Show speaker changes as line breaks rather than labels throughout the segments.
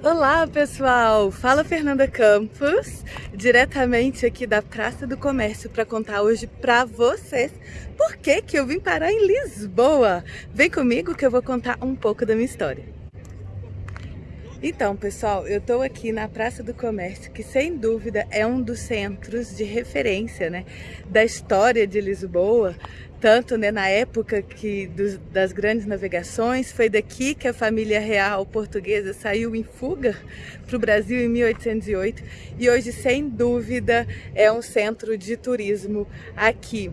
Olá pessoal, fala Fernanda Campos, diretamente aqui da Praça do Comércio para contar hoje para vocês por que que eu vim parar em Lisboa. Vem comigo que eu vou contar um pouco da minha história. Então pessoal, eu estou aqui na Praça do Comércio, que sem dúvida é um dos centros de referência né, da história de Lisboa, tanto né, na época que dos, das grandes navegações, foi daqui que a família real portuguesa saiu em fuga para o Brasil em 1808 e hoje sem dúvida é um centro de turismo aqui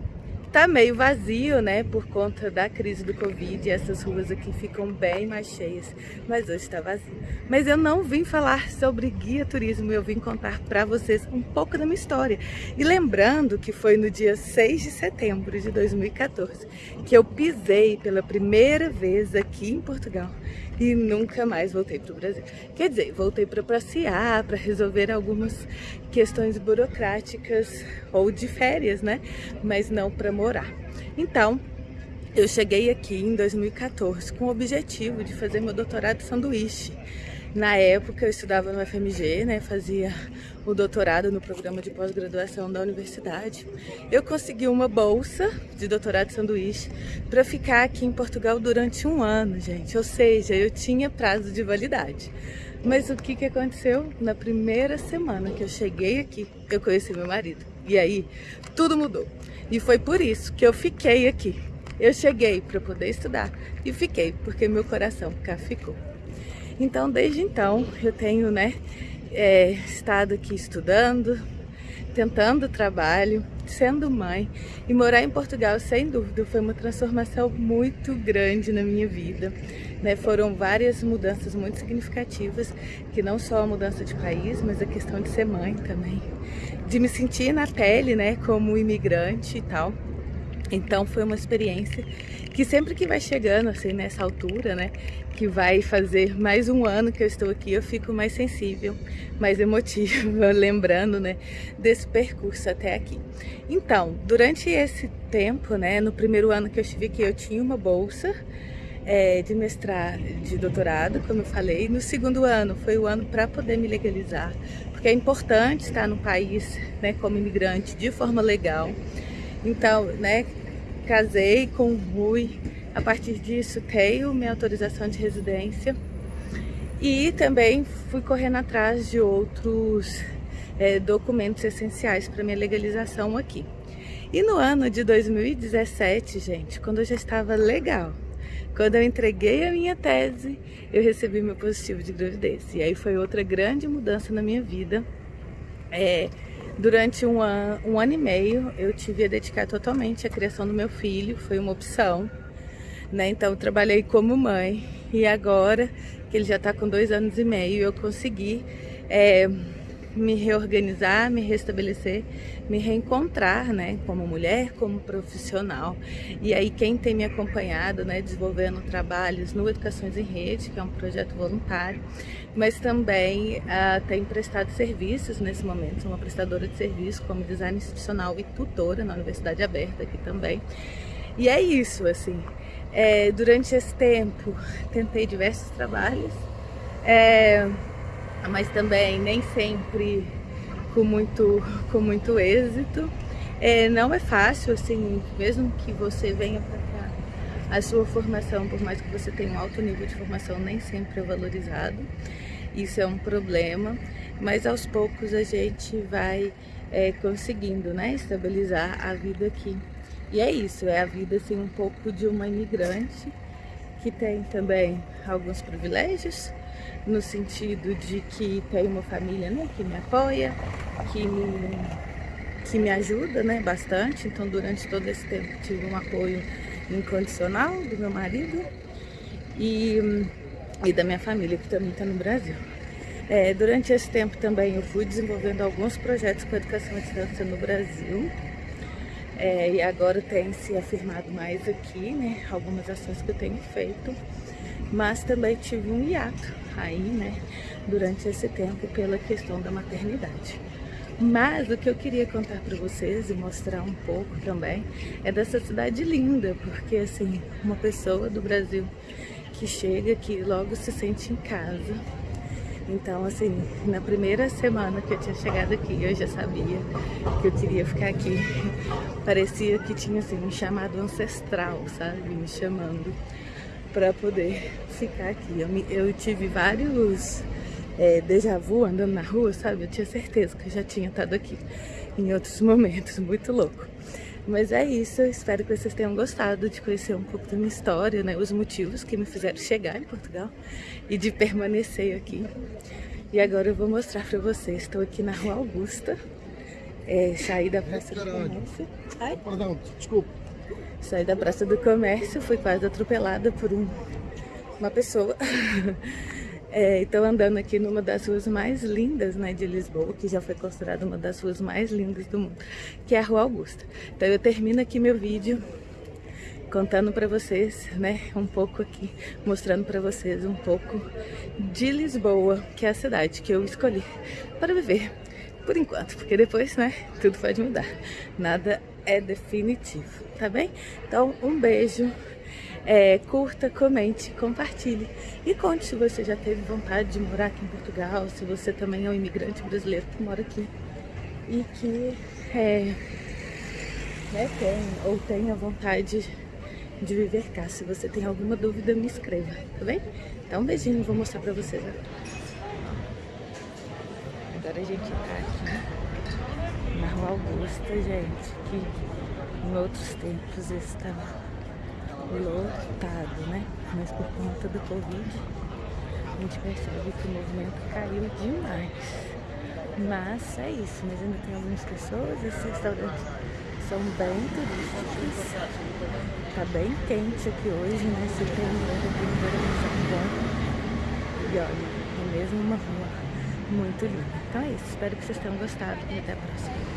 tá meio vazio, né, por conta da crise do Covid, essas ruas aqui ficam bem mais cheias, mas hoje está vazio. Mas eu não vim falar sobre guia turismo, eu vim contar para vocês um pouco da minha história. E lembrando que foi no dia 6 de setembro de 2014 que eu pisei pela primeira vez aqui em Portugal e nunca mais voltei para o Brasil. Quer dizer, voltei para passear, para resolver algumas questões burocráticas ou de férias, né? Mas não para morar. Então, eu cheguei aqui em 2014 com o objetivo de fazer meu doutorado sanduíche. Na época eu estudava no FMG, né, fazia o doutorado no programa de pós-graduação da universidade. Eu consegui uma bolsa de doutorado sanduíche para ficar aqui em Portugal durante um ano, gente. Ou seja, eu tinha prazo de validade. Mas o que, que aconteceu? Na primeira semana que eu cheguei aqui, eu conheci meu marido. E aí, tudo mudou. E foi por isso que eu fiquei aqui. Eu cheguei para poder estudar e fiquei, porque meu coração cá ficou. Então, desde então, eu tenho, né, é, estado aqui estudando, tentando trabalho, sendo mãe e morar em Portugal, sem dúvida, foi uma transformação muito grande na minha vida. Né? Foram várias mudanças muito significativas, que não só a mudança de país, mas a questão de ser mãe também, de me sentir na pele, né, como imigrante e tal. Então foi uma experiência que sempre que vai chegando assim nessa altura, né, que vai fazer mais um ano que eu estou aqui, eu fico mais sensível, mais emotiva, lembrando, né, desse percurso até aqui. Então, durante esse tempo, né, no primeiro ano que eu estive aqui, eu tinha uma bolsa é, de mestrado, de doutorado, como eu falei. No segundo ano foi o ano para poder me legalizar, porque é importante estar no país, né, como imigrante de forma legal. Então, né, casei com o Rui, a partir disso tenho minha autorização de residência e também fui correndo atrás de outros é, documentos essenciais para minha legalização aqui. E no ano de 2017, gente, quando eu já estava legal, quando eu entreguei a minha tese, eu recebi meu positivo de gravidez. E aí foi outra grande mudança na minha vida. É, Durante um ano, um ano e meio, eu tive a dedicar totalmente à criação do meu filho, foi uma opção. Né? Então, eu trabalhei como mãe e agora que ele já está com dois anos e meio, eu consegui é, me reorganizar, me restabelecer, me reencontrar, né, como mulher, como profissional. E aí quem tem me acompanhado, né, desenvolvendo trabalhos no Educações em Rede, que é um projeto voluntário, mas também uh, tem prestado serviços nesse momento, sou uma prestadora de serviço como design institucional e tutora na Universidade Aberta aqui também. E é isso, assim, é, durante esse tempo tentei diversos trabalhos, é, mas também nem sempre com muito, com muito êxito. É, não é fácil, assim, mesmo que você venha para cá, a sua formação, por mais que você tenha um alto nível de formação, nem sempre é valorizado. Isso é um problema, mas aos poucos a gente vai é, conseguindo, né, estabilizar a vida aqui. E é isso, é a vida, assim, um pouco de uma imigrante que tem também alguns privilégios, no sentido de que tem uma família né, que me apoia, que me, que me ajuda né, bastante. Então, durante todo esse tempo, tive um apoio incondicional do meu marido e, e da minha família, que também está no Brasil. É, durante esse tempo também eu fui desenvolvendo alguns projetos com educação à distância no Brasil. É, e agora tem se afirmado mais aqui, né? Algumas ações que eu tenho feito. Mas também tive um hiato aí, né? Durante esse tempo pela questão da maternidade. Mas o que eu queria contar para vocês e mostrar um pouco também é dessa cidade linda, porque assim, uma pessoa do Brasil que chega aqui logo se sente em casa, Então, assim, na primeira semana que eu tinha chegado aqui, eu já sabia que eu queria ficar aqui. Parecia que tinha, assim, um chamado ancestral, sabe? Me chamando para poder ficar aqui. Eu, me, eu tive vários é, déjà vu andando na rua, sabe? Eu tinha certeza que eu já tinha estado aqui em outros momentos, muito louco. Mas é isso, eu espero que vocês tenham gostado de conhecer um pouco da minha história, né? Os motivos que me fizeram chegar em Portugal e de permanecer aqui. E agora eu vou mostrar pra vocês. Estou aqui na Rua Augusta. É, saí da Praça do Comércio. Ai.
Perdão, desculpa.
Saí da Praça do Comércio, fui quase atropelada por um, uma pessoa. É, Estou andando aqui numa das ruas mais lindas né, de Lisboa, que já foi considerada uma das ruas mais lindas do mundo, que é a Rua Augusta. Então eu termino aqui meu vídeo contando para vocês, né, um pouco aqui, mostrando para vocês um pouco de Lisboa, que é a cidade que eu escolhi para viver por enquanto, porque depois, né, tudo pode mudar. Nada é definitivo, tá bem? Então, um beijo é, curta, comente, compartilhe e conte se você já teve vontade de morar aqui em Portugal, se você também é um imigrante brasileiro que mora aqui e que é, né, tem ou tenha vontade de viver cá. Se você tem alguma dúvida, me escreva, tá bem? Então um beijinho, vou mostrar pra vocês agora. Agora a gente tá aqui na Rua Augusta, gente, que em outros tempos estava lotado, né? Mas por conta do Covid, a gente percebe que o movimento caiu demais. Mas é isso, mas ainda tem algumas pessoas, esses restaurantes são bem turísticos. Tá bem quente aqui hoje, né? Se tem um. E olha, é mesmo uma rua muito linda. Então é isso, espero que vocês tenham gostado e até a próxima.